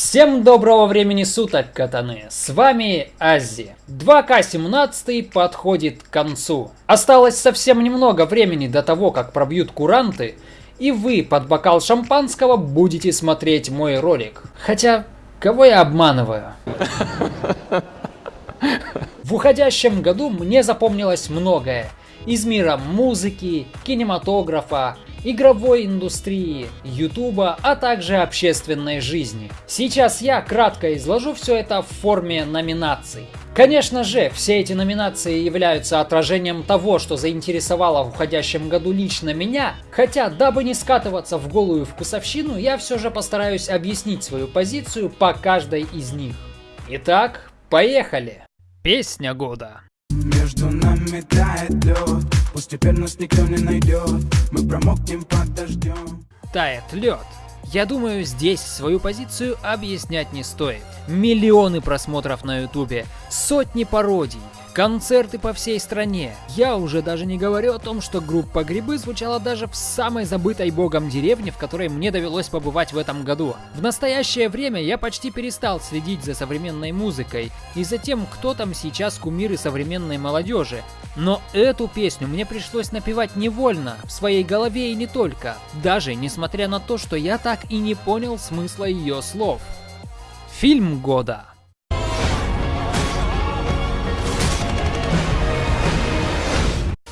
Всем доброго времени суток, катаны! С вами Ази. 2К17 подходит к концу. Осталось совсем немного времени до того, как пробьют куранты, и вы под бокал шампанского будете смотреть мой ролик. Хотя, кого я обманываю? В уходящем году мне запомнилось многое. Из мира музыки, кинематографа, игровой индустрии, ютуба, а также общественной жизни. Сейчас я кратко изложу все это в форме номинаций. Конечно же, все эти номинации являются отражением того, что заинтересовало в уходящем году лично меня, хотя, дабы не скатываться в голую вкусовщину, я все же постараюсь объяснить свою позицию по каждой из них. Итак, поехали! Песня года. Между нами тает лед, пусть теперь нас никто не найдет, мы промокнем под дождем. Тает лед. Я думаю, здесь свою позицию объяснять не стоит. Миллионы просмотров на ютубе, сотни пародий, Концерты по всей стране. Я уже даже не говорю о том, что группа Грибы звучала даже в самой забытой богом деревне, в которой мне довелось побывать в этом году. В настоящее время я почти перестал следить за современной музыкой и за тем, кто там сейчас кумиры современной молодежи. Но эту песню мне пришлось напевать невольно, в своей голове и не только, даже несмотря на то, что я так и не понял смысла ее слов. Фильм года.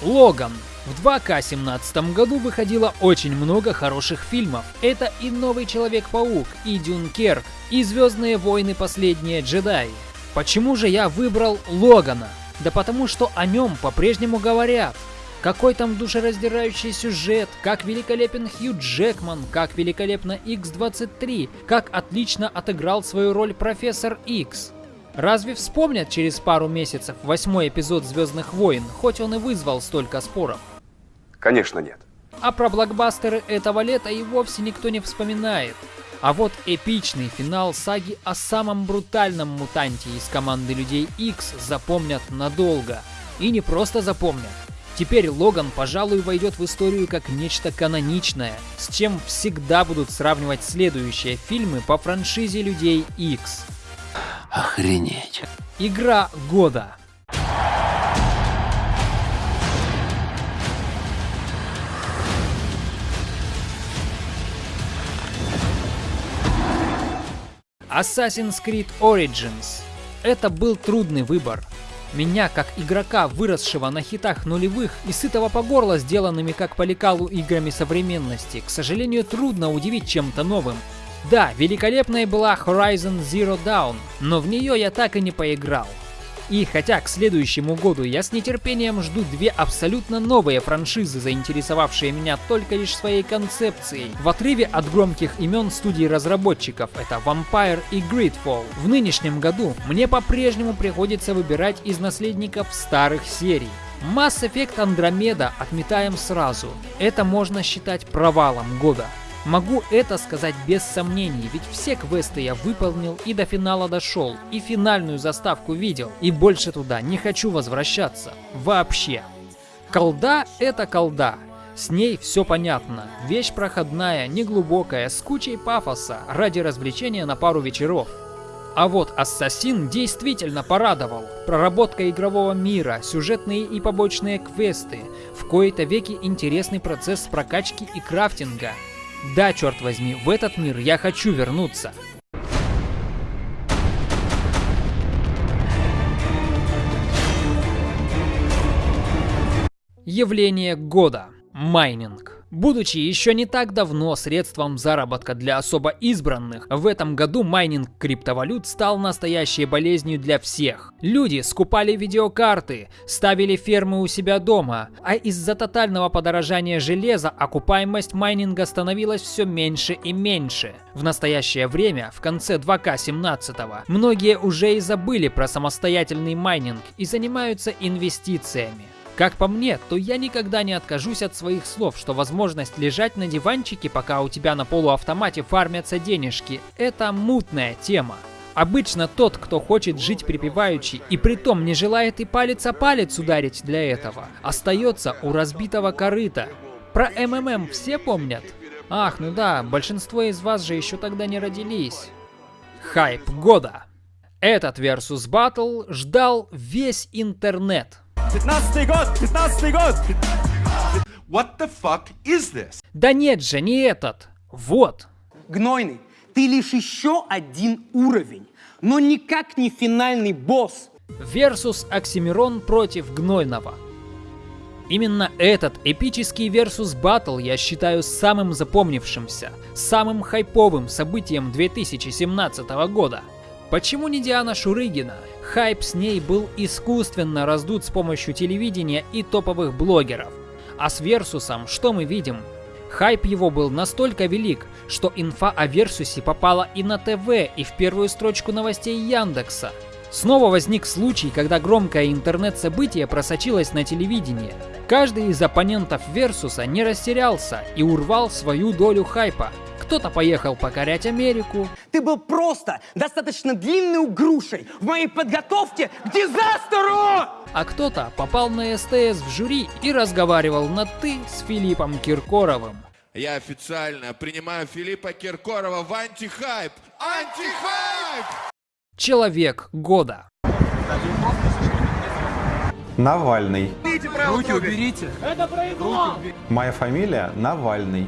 Логан. В 2К17 году выходило очень много хороших фильмов. Это и Новый Человек-паук, и Дюнкерк, и Звездные войны Последние джедаи. Почему же я выбрал Логана? Да потому что о нем по-прежнему говорят. Какой там душераздирающий сюжет, как великолепен Хью Джекман, как великолепно X-23, как отлично отыграл свою роль профессор X. Разве вспомнят через пару месяцев восьмой эпизод Звездных войн, хоть он и вызвал столько споров? Конечно нет. А про блокбастеры этого лета и вовсе никто не вспоминает. А вот эпичный финал саги о самом брутальном мутанте из команды Людей X запомнят надолго. И не просто запомнят. Теперь Логан, пожалуй, войдет в историю как нечто каноничное, с чем всегда будут сравнивать следующие фильмы по франшизе Людей X. Охренеть. Игра года. Assassin's Creed Origins. Это был трудный выбор. Меня, как игрока, выросшего на хитах нулевых и сытого по горло сделанными как по лекалу играми современности, к сожалению, трудно удивить чем-то новым. Да, великолепной была Horizon Zero Dawn, но в нее я так и не поиграл. И хотя к следующему году я с нетерпением жду две абсолютно новые франшизы, заинтересовавшие меня только лишь своей концепцией, в отрыве от громких имен студий разработчиков это Vampire и Gridfall, в нынешнем году мне по-прежнему приходится выбирать из наследников старых серий. Mass Effect Andromeda отметаем сразу. Это можно считать провалом года. Могу это сказать без сомнений, ведь все квесты я выполнил и до финала дошел, и финальную заставку видел, и больше туда не хочу возвращаться. Вообще. Колда — это колда. С ней все понятно. Вещь проходная, неглубокая, с кучей пафоса, ради развлечения на пару вечеров. А вот Ассасин действительно порадовал. Проработка игрового мира, сюжетные и побочные квесты, в кои-то веки интересный процесс прокачки и крафтинга. Да, черт возьми, в этот мир я хочу вернуться. Явление года. Майнинг. Будучи еще не так давно средством заработка для особо избранных, в этом году майнинг криптовалют стал настоящей болезнью для всех. Люди скупали видеокарты, ставили фермы у себя дома, а из-за тотального подорожания железа окупаемость майнинга становилась все меньше и меньше. В настоящее время, в конце 2К17, многие уже и забыли про самостоятельный майнинг и занимаются инвестициями. Как по мне, то я никогда не откажусь от своих слов, что возможность лежать на диванчике, пока у тебя на полуавтомате фармятся денежки, это мутная тема. Обычно тот, кто хочет жить припеваючи и притом не желает и палец о палец ударить для этого, остается у разбитого корыта. Про МММ все помнят? Ах, ну да, большинство из вас же еще тогда не родились. Хайп года. Этот Versus Battle ждал весь интернет. 15 год, 15 год! What the fuck is this? Да нет же, не этот. Вот. Гнойный, ты лишь еще один уровень, но никак не финальный босс. Versus Оксимирон против Гнойного. Именно этот эпический Versus Battle я считаю самым запомнившимся, самым хайповым событием 2017 года. Почему не Диана Шурыгина? Хайп с ней был искусственно раздут с помощью телевидения и топовых блогеров. А с Версусом что мы видим? Хайп его был настолько велик, что инфа о Версусе попала и на ТВ, и в первую строчку новостей Яндекса. Снова возник случай, когда громкое интернет-событие просочилось на телевидение. Каждый из оппонентов Версуса не растерялся и урвал свою долю хайпа. Кто-то поехал покорять Америку, Ты был просто достаточно длинной грушей в моей подготовке к дизастеру! а кто-то попал на СТС в жюри и разговаривал на «ты» с Филиппом Киркоровым. Я официально принимаю Филиппа Киркорова в антихайп. Антихайп! Человек года. Навальный. Руки уберите. Моя фамилия Навальный.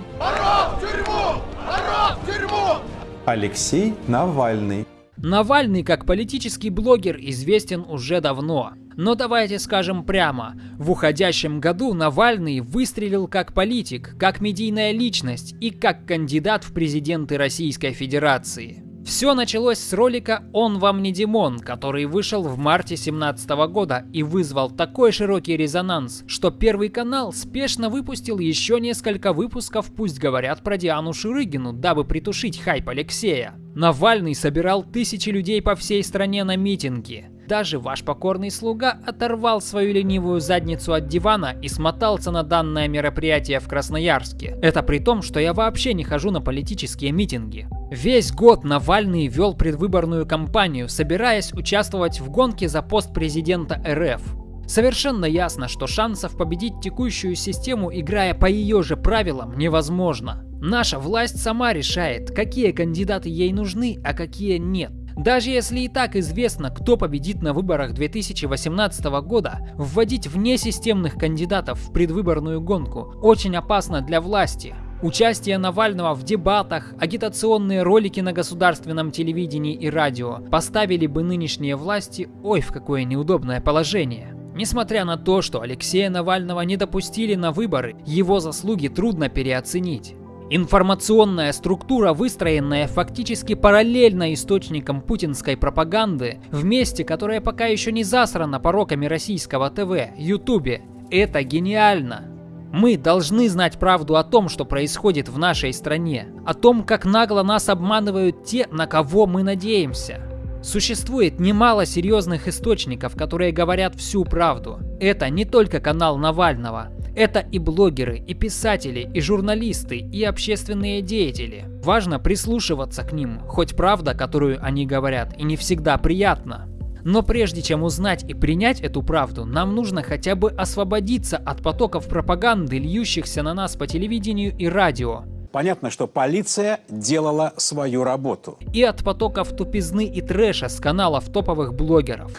Алексей Навальный. Навальный как политический блогер известен уже давно. Но давайте скажем прямо, в уходящем году Навальный выстрелил как политик, как медийная личность и как кандидат в президенты Российской Федерации. Все началось с ролика «Он вам не Димон», который вышел в марте 2017 года и вызвал такой широкий резонанс, что Первый канал спешно выпустил еще несколько выпусков «Пусть говорят про Диану Шурыгину», дабы притушить хайп Алексея. Навальный собирал тысячи людей по всей стране на митинги. Даже ваш покорный слуга оторвал свою ленивую задницу от дивана и смотался на данное мероприятие в Красноярске. Это при том, что я вообще не хожу на политические митинги. Весь год Навальный вел предвыборную кампанию, собираясь участвовать в гонке за пост президента РФ. Совершенно ясно, что шансов победить текущую систему, играя по ее же правилам, невозможно. Наша власть сама решает, какие кандидаты ей нужны, а какие нет. Даже если и так известно, кто победит на выборах 2018 года, вводить внесистемных кандидатов в предвыборную гонку очень опасно для власти. Участие Навального в дебатах, агитационные ролики на государственном телевидении и радио поставили бы нынешние власти ой в какое неудобное положение. Несмотря на то, что Алексея Навального не допустили на выборы, его заслуги трудно переоценить. Информационная структура, выстроенная фактически параллельно источникам путинской пропаганды, в месте, которое пока еще не засрано пороками российского ТВ, Ютубе, это гениально. Мы должны знать правду о том, что происходит в нашей стране, о том, как нагло нас обманывают те, на кого мы надеемся. Существует немало серьезных источников, которые говорят всю правду. Это не только канал Навального, это и блогеры, и писатели, и журналисты, и общественные деятели. Важно прислушиваться к ним, хоть правда, которую они говорят, и не всегда приятна. Но прежде чем узнать и принять эту правду, нам нужно хотя бы освободиться от потоков пропаганды, льющихся на нас по телевидению и радио, Понятно, что полиция делала свою работу. и от потоков тупизны и трэша с каналов топовых блогеров.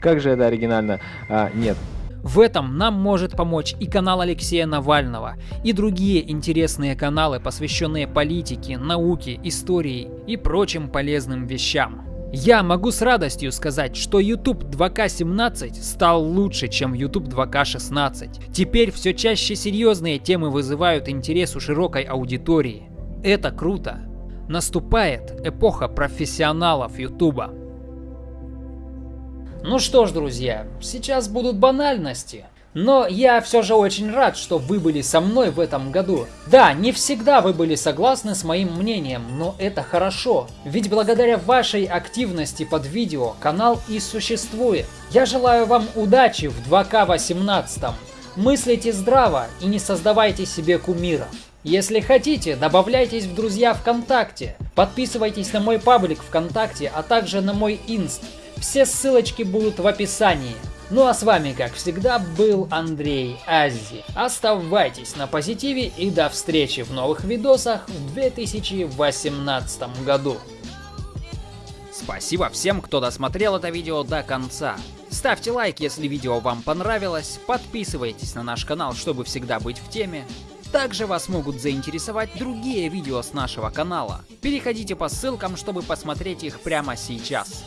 Как же это оригинально? А, нет. В этом нам может помочь и канал Алексея Навального, и другие интересные каналы, посвященные политике, науке, истории и прочим полезным вещам. Я могу с радостью сказать, что YouTube 2К17 стал лучше, чем YouTube 2К16. Теперь все чаще серьезные темы вызывают интерес у широкой аудитории. Это круто. Наступает эпоха профессионалов YouTube. Ну что ж, друзья, сейчас будут банальности. Но я все же очень рад, что вы были со мной в этом году. Да, не всегда вы были согласны с моим мнением, но это хорошо. Ведь благодаря вашей активности под видео канал и существует. Я желаю вам удачи в 2К18. Мыслите здраво и не создавайте себе кумиров. Если хотите, добавляйтесь в друзья ВКонтакте, подписывайтесь на мой паблик ВКонтакте, а также на мой инст. Все ссылочки будут в описании. Ну а с вами, как всегда, был Андрей Аззи. Оставайтесь на позитиве и до встречи в новых видосах в 2018 году. Спасибо всем, кто досмотрел это видео до конца. Ставьте лайк, если видео вам понравилось, подписывайтесь на наш канал, чтобы всегда быть в теме. Также вас могут заинтересовать другие видео с нашего канала. Переходите по ссылкам, чтобы посмотреть их прямо сейчас.